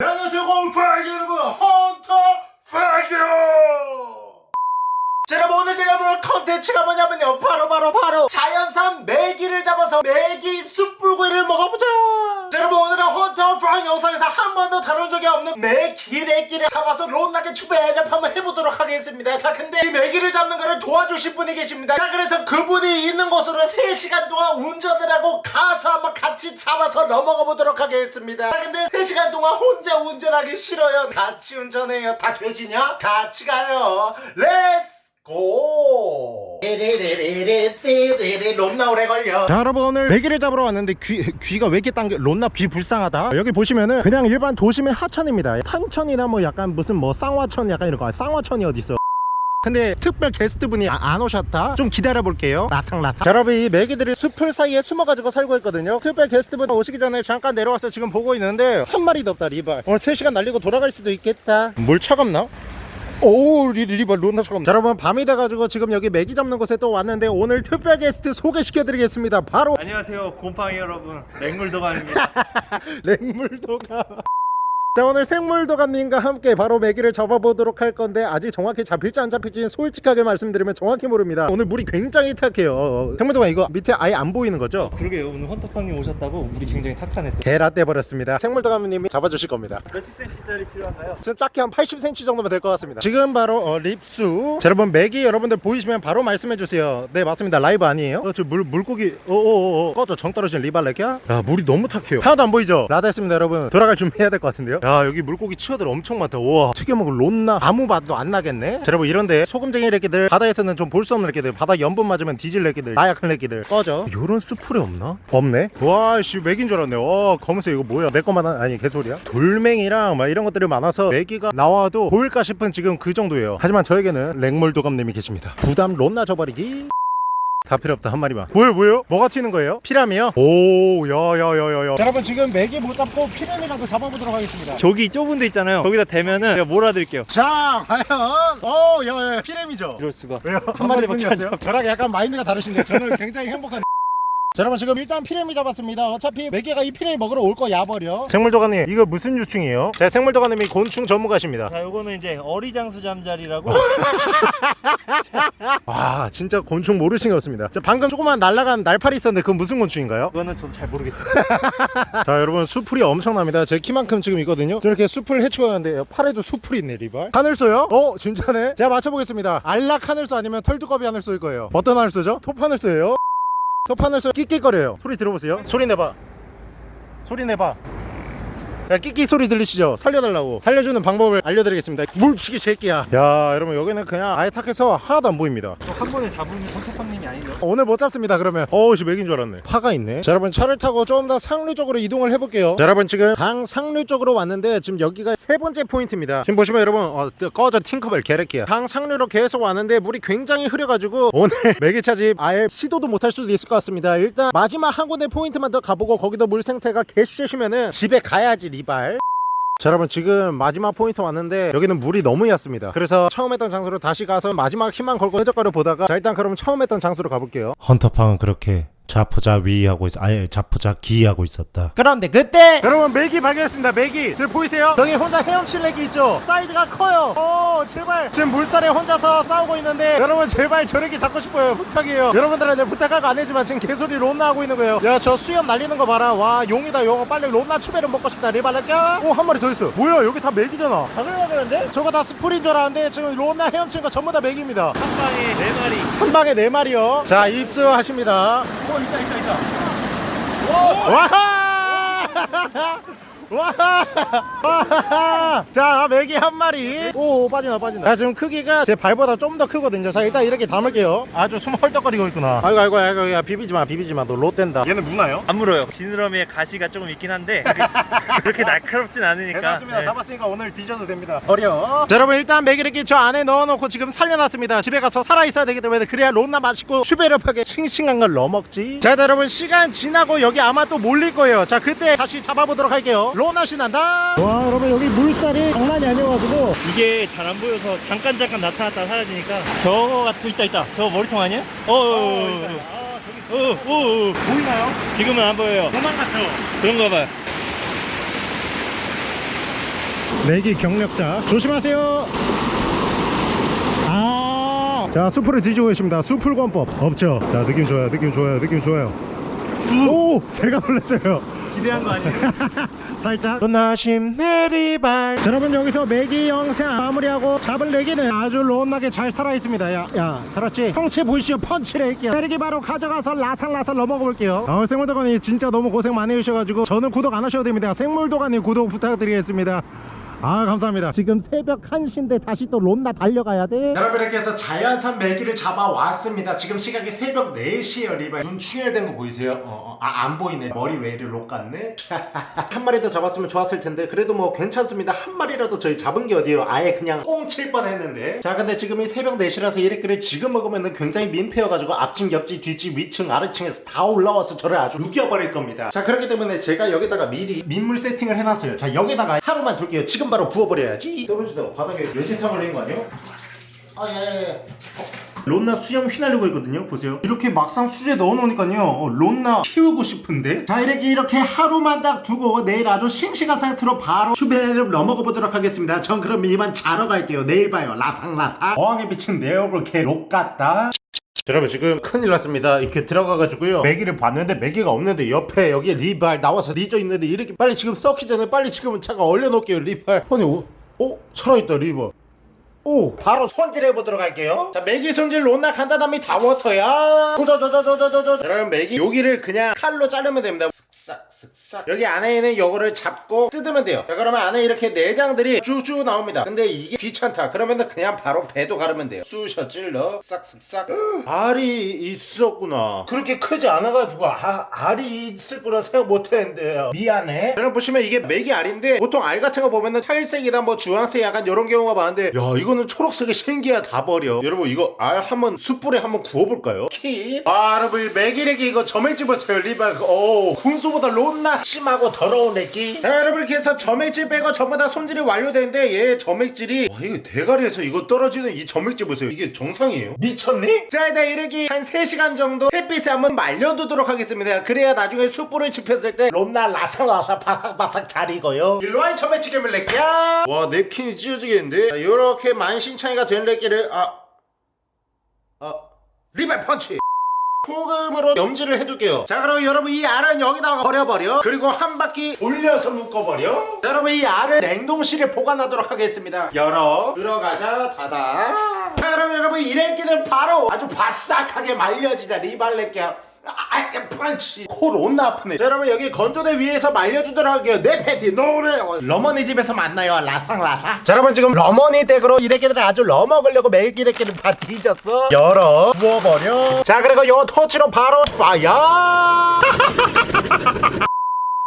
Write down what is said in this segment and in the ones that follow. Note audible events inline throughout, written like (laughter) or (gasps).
안녕하세요 곰팡이 여러분. 헌터 여러분 오늘 제가 볼 컨텐츠가 뭐냐면요. 바로 바로 바로 자연산 메기를 잡아서 메기 숯불구이를 먹어보자. 자 여러분 오늘은 헌터퐝 영상에서 한 번도 다룬 적이 없는 메기레기를 잡아서 론나게 추배해접 한번 해보도록 하겠습니다. 자 근데 이 메기를 잡는 거를 도와주실 분이 계십니다. 자 그래서 그분이 있는 곳으로 3시간 동안 운전을 하고 가서 한번 같이 잡아서 넘어가 보도록 하겠습니다. 자 근데 3시간 동안 혼자 운전하기 싫어요. 같이 운전해요. 다 돼지냐? 같이 가요. Let's 고! 띠리리리리띠리리 롬나 오래 걸려. 자 여러분 오늘 메기를 잡으러 왔는데 귀, 귀가 왜 이렇게 당겨 론나 귀 불쌍하다? 여기 보시면은 그냥 일반 도심의 하천입니다. 탄천이나 뭐 약간 무슨 뭐 쌍화천 약간 이런 거. 쌍화천이 어딨어? 근데 특별 게스트분이 아- 안 오셨다? 좀 기다려 볼게요. 라탕라탕. 자 여러분 이 메기들이 숲을 사이에 숨어가지고 살고 있거든요. 특별 게스트분 오시기 전에 잠깐 내려와서 지금 보고 있는데 한 마리도 없다 리발. 오늘 3시간 날리고 돌아갈 수도 있겠다. 물 차갑나? 오 리, 리발 론나 차갑 자 여러분 밤이 돼가지고 지금 여기 메기 잡는 곳에 또 왔는데 오늘 특별 게스트 소개시켜 드리겠습니다. 바로 안녕하세요 곰팡이 여러분. 맹물도감입니다. (laughs) 랭물도가 자 오늘 생물도감님과 함께 바로 메기를 잡아보도록 할 건데 아직 정확히 잡힐지 안 잡힐지 솔직하게 말씀드리면 정확히 모릅니다. 오늘 물이 굉장히 탁해요. 생물도감 이거 밑에 아예 안 보이는 거죠? 그러게요. 오늘 헌터팡님 오셨다고 물이 굉장히 탁하네 또. 개라떼 버렸습니다. 생물도감님이 잡아주실 겁니다. 몇십 cm짜리 필요한가요? 저 작게 한 80cm 정도면 될 것 같습니다. 지금 바로 어, 립수. 자 여러분 메기 여러분들 보이시면 바로 말씀해 주세요. 네 맞습니다. 라이브 아니에요? 어, 저 물, 물고기 오오오 꺼져 정 떨어진 리발레키야? 야 물이 너무 탁해요. 하나도 안 보이죠? 라다 했습니다 여러분. 돌아갈 준비해야 될 것 같은데요 야 여기 물고기 치어들 엄청 많다. 우와. 튀겨 먹을 론나? 아무 맛도 안 나겠네? 자 여러분 이런데 소금쟁이 레끼들 바다에서는 좀 볼 수 없는 레끼들 바다 염분 맞으면 뒤질 레끼들 나약한 레끼들. 꺼져. 요런 수풀이 없나? 없네. 와씨 메긴 줄 알았네. 와 검은색 이거 뭐야? 내 것만 한- 아니 개소리야? 돌멩이랑 막 이런 것들이 많아서 메기가 나와도 보일까 싶은 지금 그 정도예요. 하지만 저에게는 생물도감님이 계십니다. 부담 론나 줘버리기 다 필요 없다 한 마리만 뭐예요 뭐예요? 뭐가 튀는 거예요? 피라미요? 오 야야야야야 여러분 지금 메기 못 잡고 피라미라도 잡아보도록 하겠습니다 저기 좁은 데 있잖아요 거기다 대면은 제가 몰아드릴게요 자 과연 어 야야 피라미죠 이럴 수가 왜요? 한 한 마리밖에 마리뿐이었어요? 안 저랑 약간 마인드가 다르신데 저는 굉장히 행복한 자 여러분 지금 일단 피레미 잡았습니다. 어차피 메기가 이 피레미 먹으러 올 거 야 버려. 생물도감님 이거 무슨 유충이에요? 제 생물도감님이 곤충 전문가십니다. 자 요거는 이제 어리장수 잠자리라고. (laughs) 와 진짜 곤충 모르신 게 없습니다. 저 방금 조그만 날라간 날파리 있었는데 그건 무슨 곤충인가요? 그거는 저도 잘 모르겠어요. (laughs) 자 여러분 수풀이 엄청납니다. 제 키만큼 지금 있거든요. 저렇게 수풀 헤치고 가는데 팔에도 수풀이 있네 리발. 하늘소요? 어 진짜네? 제가 맞춰보겠습니다. 알락 하늘소 아니면 털두꺼비 하늘소일 거예요. 어떤 하늘소죠? 톱 하늘소예요 톱 하늘소 끽끽거려요. 소리 들어보세요. 소리 내봐. 소리 내봐 야 끽끽 소리 들리시죠? 살려달라고. 살려주는 방법을 알려드리겠습니다. 물치기 새끼야. 야 여러분 여기는 그냥 아예 탁해서 하나도 안 보입니다. 한 번에 잡으면 헌터팡님이 아니죠 오늘 못 잡습니다 그러면. 어우씨 맥인 줄 알았네. 파가 있네. 자 여러분 차를 타고 좀 더 상류 쪽으로 이동을 해볼게요. 자 여러분 지금 강 상류 쪽으로 왔는데 지금 여기가 세 번째 포인트입니다. 지금 보시면 여러분 어, 뜨- 꺼져 팅커벨 개래끼야. 강 상류로 계속 왔는데 물이 굉장히 흐려가지고 (laughs) 오늘 메기 채집 아예 시도도 못할 수도 있을 것 같습니다. 일단 마지막 한 군데 포인트만 더 가보고 거기도 물 생태가 개수시면은 집에 가야지 리발. 자 여러분 지금 마지막 포인트 왔는데 여기는 물이 너무 얕습니다. 그래서 처음 했던 장소로 다시 가서 마지막 힘만 걸고 해적가를 보다가 자 일단 그럼 처음 했던 장소로 가볼게요. 헌터팡은 그렇게 자포자 위하고 있 아예 자포자 기하고 있었다. 그런데 그때 여러분 메기 발견했습니다. 메기. 지금 보이세요? 여기 혼자 헤엄치는 메기 있죠? 사이즈가 커요. 오 제발. 지금 물살에 혼자서 싸우고 있는데 여러분 제발 저렇게 잡고 싶어요. 부탁이에요. 여러분들한테 부탁할 거안 해지만 지금 개소리 론나 하고 있는 거예요. 야 저 수염 날리는 거 봐라. 와 용이다 용 빨리 론나 추배를 먹고 싶다. 리발랄까? 오한 마리 더 있어. 뭐야 여기 다 메기잖아. 잡으려는데? 저거 다 수풀인 줄 알았는데 지금 론나 헤엄친 거 전부 다 메깁니다. 한 방에 네 마리. 한 방에 네 마리요. 자 입수하십니다 오 있다 있다 있다 와하 와하 자 메기 한 마리. 오 빠진다 빠진다 자 지금 크기가 제 발보다 좀 더 크거든요. 자 일단 이렇게 담을게요. 아주 숨 헐떡거리고 있구나. 아이고 아이고 아이고 야 비비지 마 비비지 마. 너 롯 된다. 얘는 무나요? 안 물어요. 지느러미에 가시가 조금 있긴 한데 (laughs) 그렇게, 날카롭진 않으니까. 괜찮습니다. 네. 잡았으니까 오늘 뒤져도 됩니다. 버려. 자 여러분 일단 메기를 저 안에 넣어놓고 지금 살려놨습니다. 집에 가서 살아있어야 되기 때문에 그래야 론나 맛있고 슈베르하게 싱싱한 걸 넣어먹지 자 여러분 시간 지나고 여기 아마 또 몰릴 거예요. 자 그때 다시 잡아보도록 할게요 론나시 난다. 와 여러분 여기 물살이 장난이 아니어가지고. 이게 잘 안 보여서 잠깐 잠깐 나타났다 사라지니까. 저거 같은 있다 있다. 저거 머리통 아니야? 어어어어 아, 어, 어, 어. 보이나요? 지금은 안 보여요. 도망갔죠 그런가 봐요. 내기 경력자 조심하세요. 아. 자 수풀을 뒤지고 계십니다. 수풀 권법. 없죠. 자 느낌 좋아요 느낌 좋아요 느낌 좋아요. 오 제가 놀랐어요 기대한 거 아니에요? (laughs) 살짝. 나심 내리발. 자, 여러분 여기서 매기 영상 마무리하고 잡은 레기는 아주 론나게 잘 살아있습니다. 야, 야 살았지? 형체 보이시죠 펀치를 할게요. 레기 바로 가져가서 라살라살 넘어가 볼게요. 아, 생물도가님 진짜 너무 고생 많이 해주셔가지고 저는 구독 안 하셔도 됩니다. 생물도가님 구독 부탁드리겠습니다 아 감사합니다. 지금 새벽 1시인데 다시 또 론나 달려가야 돼. 여러분 이렇게 해서 자연산 메기를 잡아왔습니다. 지금 시각이 새벽 4시에요 리발 눈 충혈된 거 보이세요? 어, 어, 아, 안 보이네. 머리 왜 이리 록 같네? (laughs) 한 마리 더 잡았으면 좋았을 텐데 그래도 뭐 괜찮습니다. 한 마리라도 저희 잡은 게 어디에요? 아예 그냥 꽁칠 뻔 했는데. 자 근데 지금 이 새벽 4시라서 이래끼를 지금 먹으면 굉장히 민폐여가지고 앞층 옆집 뒤집 위층 아래층에서 다 올라와서 저를 아주 우겨버릴 겁니다. 자 그렇기 때문에 제가 여기다가 미리 민물 세팅을 해놨어요. 자 여기다가 하루만 둘게요. 지금 바로 부어버려야지. 떨어지다가 바닥에 열쇠탕 걸린 거 아니에요? 아예예 론나 수염 휘날리고 있거든요 보세요. 이렇게 막상 수제 넣어놓으니까요 어, 론나 키우고 싶은데. 자 이렇게 이렇게 하루만 딱 두고 내일 아주 싱싱한 상태로 바로 슈베를 넘어가 보도록 하겠습니다. 전 그럼 이만 자러 갈게요. 내일 봐요. 라탕라탕 어항에 비친 내 얼굴 개록 같다 여러분 지금 큰일 났습니다. 이렇게 들어가가지고요. 메기를 봤는데 메기가 없는데 옆에 여기 리발 나와서 리저 있는데 이렇게 빨리 지금 썩기 전에 빨리 지금 잠깐 얼려놓을게요 리발. 아니 오, 오 살아있다 리발. 오 바로 손질해 보도록 할게요. 자 메기 손질 론나 간단함이 다 워터야. 도저저저저저저 여러분 메기 여기를 그냥 칼로 자르면 됩니다 쓱싹 쓱싹. 여기 안에 있는 요거를 잡고 뜯으면 돼요. 자 그러면 안에 이렇게 내장들이 쭉쭉 나옵니다. 근데 이게 귀찮다. 그러면은 그냥 바로 배도 가르면 돼요. 쑤셔 찔러. 싹쓱싹. (gasps) 알이 있었구나. 그렇게 크지 않아가지고 아, 알이 있을 거라 생각 못했는데요. 미안해. 여러분 보시면 이게 메기 알인데 보통 알 같은 거 보면은 찰색이나 뭐 주황색 약간 이런 경우가 많은데 야 이거는 초록색이 신기야 다. 버려. 여러분 이거 알 한번 숯불에 한번 구워볼까요? 킵아 여러분 이 메기레기 이거 점액질 보세요 리발. 오 군소 보다 론나 심하고 더러운 레기. 자 여러분 이렇게 해서 점액질 빼고 전부 다 손질이 완료되는데 얘 점액질이 와 이거 대가리에서 이거 떨어지는 이 점액질 보세요. 이게 정상이에요? 미쳤니? 자 일단 이렇게 한 3시간 정도 햇빛에 한번 말려두도록 하겠습니다. 그래야 나중에 숯불을 지폈을 때 롬나 라삭라삭 바삭바삭 잘 익어요. 일로와 점액질을 낼게야. 와 냅킨이 찢어지겠는데? 자, 이렇게 만신창이가 된 렉기를 아... 아... 리발 펀치 소금으로 염지를 해둘게요. 자 그럼 여러분 이 알은 여기다가 버려버려. 그리고 한 바퀴 돌려서 묶어버려. 자, 여러분 이 알을 냉동실에 보관하도록 하겠습니다. 열어. 들어가자 닫아. 자 그럼 여러분 이 렉기는 바로 아주 바싹하게 말려지자. 리발렉기 야 아, 아, 펀치. 코 론나 아프네. 자 여러분 여기 건조대 위에서 말려주도록 할게요. 내 패티 노래. 러머니 집에서 만나요. 라탕 자 여러분 지금 러머니 댁으로 이래끼들을 아주 러먹으려고 매일 이래끼를 다 뒤졌어. 열어 부어버려. 자 그리고 요 토치로 바로 파야 (laughs)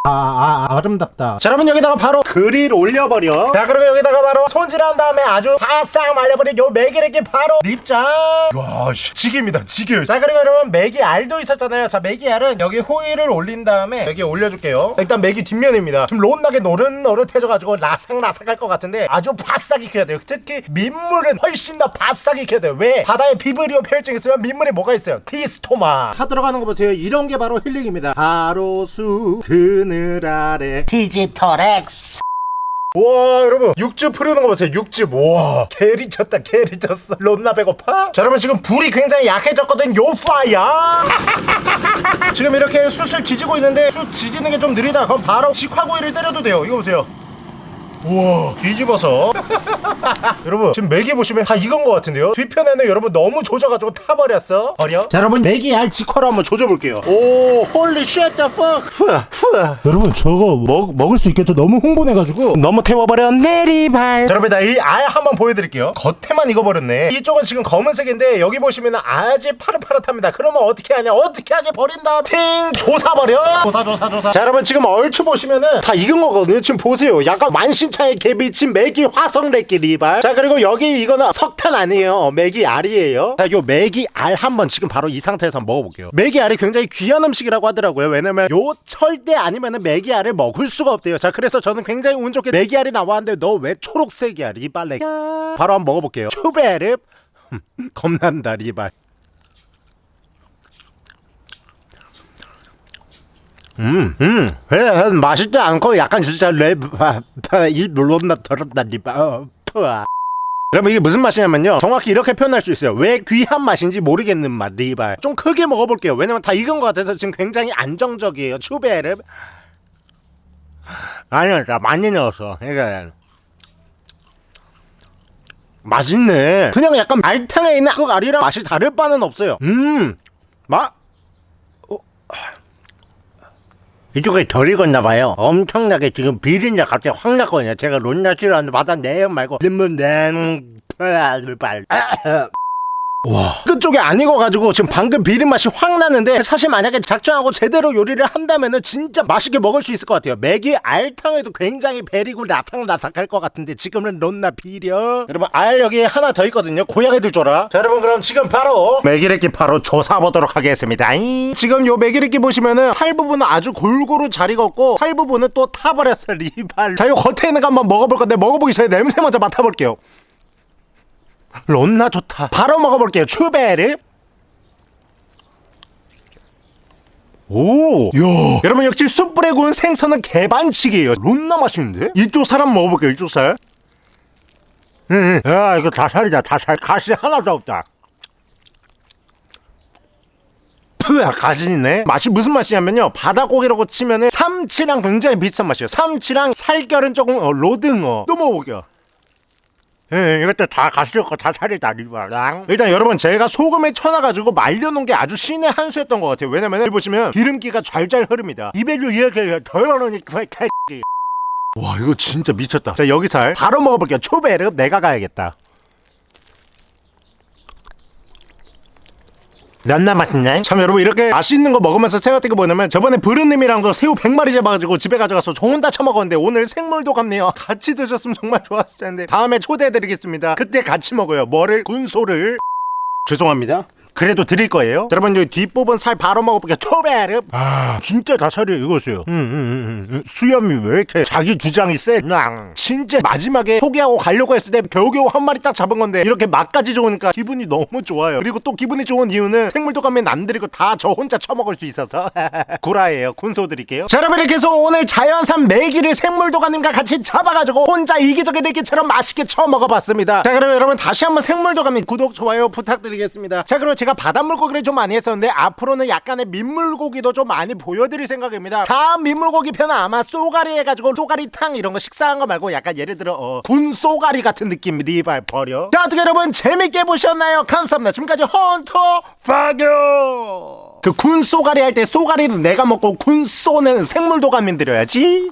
아, 아, 아 아름답다. 자 여러분 여기다가 바로 그릴 올려버려. 자 그리고 여기다가 바로 손질한 다음에 아주 바싹 말려버린 요 이렇게 바로 립장 와 씨, 직입니다 직여요 자 그리고 여러분 메기 알도 있었잖아요. 자 메기 알은 여기 호일을 올린 다음에 여기 올려줄게요. 일단 메기 뒷면입니다. 좀 론나게 노릇노릇해져가지고 라삭라삭할 것 같은데 아주 바싹 익혀야 돼요. 특히 민물은 훨씬 더 바싹 익혀야 돼요. 왜? 바다에 비브리오 패혈증 있으면 민물에 뭐가 있어요? 디스토마. 타 들어가는 거 보세요. 이런 게 바로 힐링입니다. 하로수 그늘 아래. 디지털엑스 와 여러분. 육즙 흐르는 거 보세요. 육즙. 와 개리 쳤다 개리 쳤어. 론나 배고파? 자 여러분 지금 불이 굉장히 약해졌거든. 요 파야 (laughs) 지금 이렇게 숯을 지지고 있는데 숯 지지는 게 좀 느리다. 그럼 바로 직화구이를 때려도 돼요. 이거 보세요 우와 뒤집어서. (laughs) 여러분 지금 메기 보시면 다 익은 것 같은데요? 뒤편에는 여러분 너무 조져가지고 타버렸어. 버려. 자 여러분 메기 알 직화로 한번 조져볼게요. 오. holy 후아 후아 여러분 저거 먹, 먹을 수 있겠죠? 너무 흥분해가지고. 너무 태워버려 내리발. 자, 여러분 나 이 알 한번 보여드릴게요. 겉에만 익어버렸네. 이쪽은 지금 검은색인데 여기 보시면 아주 파릇파릇합니다. 그러면 어떻게 하냐? 어떻게 하게 버린다? 팅 조사버려. 조사 조사 조사. 자 여러분 지금 얼추 보시면은 다 익은 거거든요. 지금 보세요. 약간 만신 창의 개비친 메기 화성레기 리발. 자 그리고 여기 이거는 석탄 아니에요. 메기 알이에요. 자요 메기 알 한번 지금 바로 이 상태에서 먹어볼게요. 메기 알이 굉장히 귀한 음식이라고 하더라고요. 왜냐면 요 철대 아니면은 메기 알을 먹을 수가 없대요. 자 그래서 저는 굉장히 운 좋게 메기 알이 나왔는데 너 왜 초록색이야 리발레 바로 한번 먹어볼게요. 추베르 겁난다 리발 음, 음, 에, 맛있지 않고 약간 진짜 랩이 물론나 더럽다 리바. 어. 여러분 이게 무슨 맛이냐면요. 정확히 이렇게 표현할 수 있어요. 왜 귀한 맛인지 모르겠는 맛 리발. 좀 크게 먹어볼게요. 왜냐면 다 익은 것 같아서 지금 굉장히 안정적이에요 추베르 아니요 자 많이 넣었어 이게 맛있네. 그냥 약간 알탕에 있는 그 알이랑 맛이 다를 바는 없어요. 음맛 이쪽에 덜 익었나 봐요. 엄청나게 지금 비린내 갑자기 확 났거든요. 제가 론나 싫어하는데 바다 내용 말고 limon 발. 와. 끝쪽에 안 익어가지고 지금 방금 비린 맛이 확 나는데 사실 만약에 작정하고 제대로 요리를 한다면은 진짜 맛있게 먹을 수 있을 것 같아요. 맥이 알탕에도 굉장히 베리고 나탕나탕할 것 같은데 지금은 론나 비려. 여러분 알 여기 하나 더 있거든요. 고양이들 줘라. 자 여러분 그럼 지금 바로 맥이래끼 바로 조사보도록 하겠습니다. 잉. 지금 요 맥이래끼 보시면은 살 부분은 아주 골고루 잘 익었고 살 부분은 또 타버렸어 리발. 자요 겉에 있는 거 한번 먹어볼 건데 먹어보기 전에 냄새 먼저 맡아볼게요 론나 좋다. 바로 먹어볼게요. 추베르. 오, 야, 여러분 역시 숯불에 구운 생선은 개반칙이에요. 론나 맛있는데? 이쪽 사람 먹어볼게요. 이쪽 살. 응, 응. 야, 이거 다 살이다. 다 살. 가시 하나도 없다. 푸야 가진이네 맛이 무슨 맛이냐면요 바다고기라고 치면은 삼치랑 굉장히 비슷한 맛이에요 삼치랑 살결은 조금 어, 로등어 또 먹어볼게요 예, 이것도 다 가시였고 다 살이 다 리바랑. 일단 여러분 제가 소금에 쳐놔가지고 말려놓은 게 아주 신의 한 수였던 것 같아요. 왜냐면 여기 보시면 기름기가 잘잘 흐릅니다. 입에도 이렇게 덜어놓으니까 와 이거 진짜 미쳤다. 자 여기 살. 바로 먹어볼게요. 초베르 내가 가야겠다 면나 맛있네 참 여러분 이렇게 맛있는 거 먹으면서 생각된 게 뭐냐면 저번에 브르님이랑도 새우 100마리 잡아가지고 집에 가져가서 저 혼자 처먹었는데 오늘 생물도 같네요. 같이 드셨으면 정말 좋았을 텐데 다음에 초대해드리겠습니다. 그때 같이 먹어요. 뭐를? 군소를. 죄송합니다 그래도 드릴 거예요. 자, 여러분 여기 뒷부분 살 바로 먹어볼게요. 초베르. 아 진짜 다 살이 익었어요. 음, 음, 음, 음. 수염이 왜 이렇게 자기 주장이 세? 낭. 진짜 마지막에 포기하고 가려고 했을 때 겨우겨우 한 마리 딱 잡은 건데 이렇게 맛까지 좋으니까 기분이 너무 좋아요. 그리고 또 기분이 좋은 이유는 생물도 가면 안 드리고 다 저 혼자 처먹을 수 있어서 (laughs) 구라예요. 군소 드릴게요. 자 여러분 이렇게 해서 오늘 자연산 메기를 생물도가님과 같이 잡아가지고 혼자 이기적인 내기처럼 맛있게 처먹어봤습니다. 자 그럼 여러분 다시 한번 생물도가님 구독 좋아요 부탁드리겠습니다. 자 그리고 제가 바닷물고기를 좀 많이 했었는데 앞으로는 약간의 민물고기도 좀 많이 보여드릴 생각입니다. 다음 민물고기 편은 아마 쏘가리 해가지고 쏘가리탕 이런 거 식사한 거 말고 약간 예를 들어 어, 군 쏘가리 같은 느낌 리발 버려. 자 어떻게 여러분 재밌게 보셨나요? 감사합니다. 지금까지 헌터 파교! 그 군 쏘가리 할 때 쏘가리는 내가 먹고 군 쏘는 생물도감민 드려야지